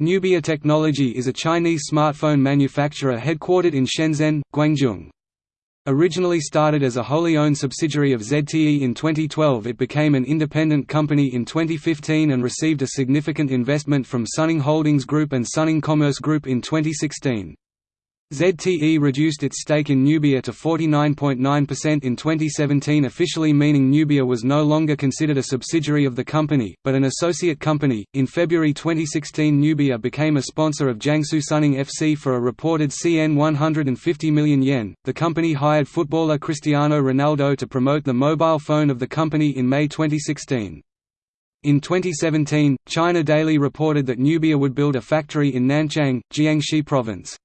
Nubia Technology is a Chinese smartphone manufacturer headquartered in Shenzhen, Guangdong. Originally started as a wholly owned subsidiary of ZTE in 2012 it became an independent company in 2015 and received a significant investment from Suning Holdings Group and Suning Commerce Group in 2016. ZTE reduced its stake in Nubia to 49.9% in 2017 officially meaning Nubia was no longer considered a subsidiary of the company, but an associate company. In February 2016 Nubia became a sponsor of Jiangsu Suning FC for a reported CN 150 million yen. The company hired footballer Cristiano Ronaldo to promote the mobile phone of the company in May 2016. In 2017, China Daily reported that Nubia would build a factory in Nanchang, Jiangxi Province.